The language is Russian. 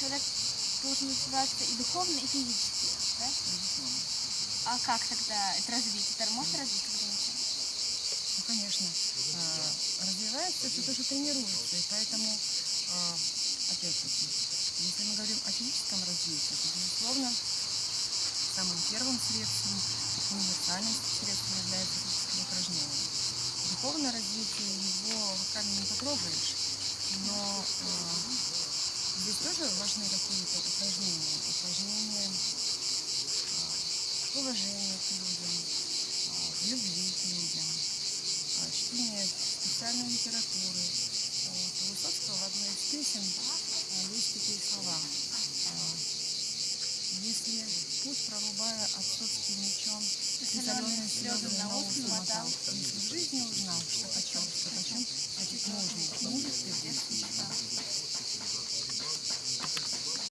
человек должен развиваться и духовно, и физически, да? А как тогда это развить? Это может развить когда-нибудь? Ну, конечно, э, развивается все то, что тренируется, и поэтому, э, опять-таки, если мы говорим о физическом развитии, то, безусловно, самым первым средством, универсальным средством является физическое упражнение. Духовное развитие его руками не потрогаешь, но здесь тоже важны какие-то упражнения, упражнения э, уважения к людям, э, любви к людям, а, чтение специальной литературы. Вот. У Высоцкого в одной из песен а, есть такие слова. А, Если путь прорубая отцовским мечом, соленые слезы на ус намотал.